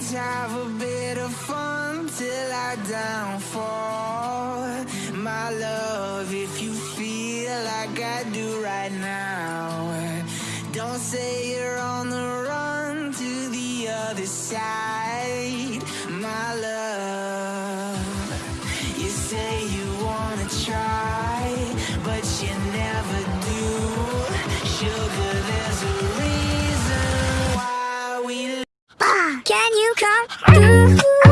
Let's have a bit of fun till I downfall. My love, if you feel like I do right now, don't say you're on the run to the other side. Can you come through?